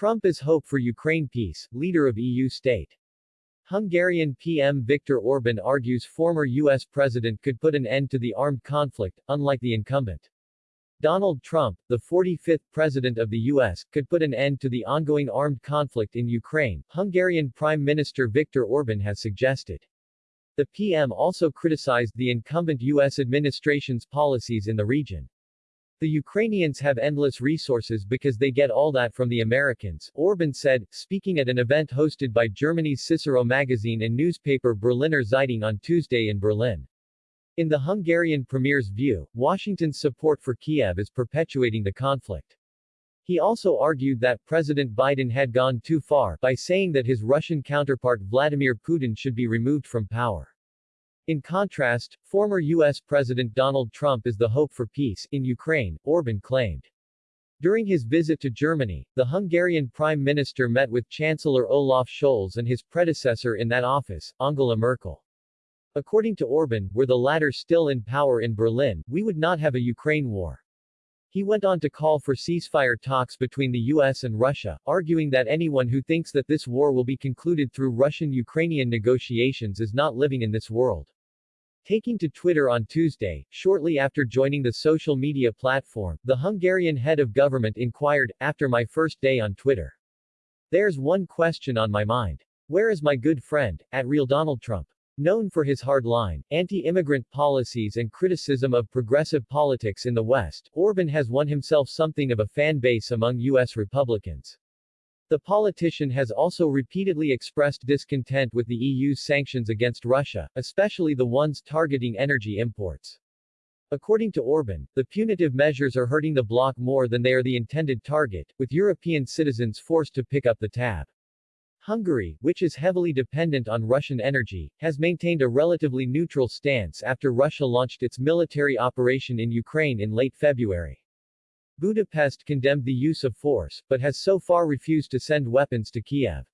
Trump is hope for Ukraine peace, leader of EU state. Hungarian PM Viktor Orban argues former U.S. president could put an end to the armed conflict, unlike the incumbent. Donald Trump, the 45th president of the U.S., could put an end to the ongoing armed conflict in Ukraine, Hungarian Prime Minister Viktor Orban has suggested. The PM also criticized the incumbent U.S. administration's policies in the region. The Ukrainians have endless resources because they get all that from the Americans, Orban said, speaking at an event hosted by Germany's Cicero magazine and newspaper Berliner Zeitung on Tuesday in Berlin. In the Hungarian premier's view, Washington's support for Kiev is perpetuating the conflict. He also argued that President Biden had gone too far by saying that his Russian counterpart Vladimir Putin should be removed from power. In contrast, former U.S. President Donald Trump is the hope for peace in Ukraine, Orban claimed. During his visit to Germany, the Hungarian Prime Minister met with Chancellor Olaf Scholz and his predecessor in that office, Angela Merkel. According to Orban, were the latter still in power in Berlin, we would not have a Ukraine war. He went on to call for ceasefire talks between the US and Russia, arguing that anyone who thinks that this war will be concluded through Russian-Ukrainian negotiations is not living in this world. Taking to Twitter on Tuesday, shortly after joining the social media platform, the Hungarian head of government inquired, after my first day on Twitter. There's one question on my mind. Where is my good friend, at real Donald Trump? Known for his hard-line, anti-immigrant policies and criticism of progressive politics in the West, Orban has won himself something of a fan base among U.S. Republicans. The politician has also repeatedly expressed discontent with the EU's sanctions against Russia, especially the ones targeting energy imports. According to Orban, the punitive measures are hurting the bloc more than they are the intended target, with European citizens forced to pick up the tab. Hungary, which is heavily dependent on Russian energy, has maintained a relatively neutral stance after Russia launched its military operation in Ukraine in late February. Budapest condemned the use of force, but has so far refused to send weapons to Kiev.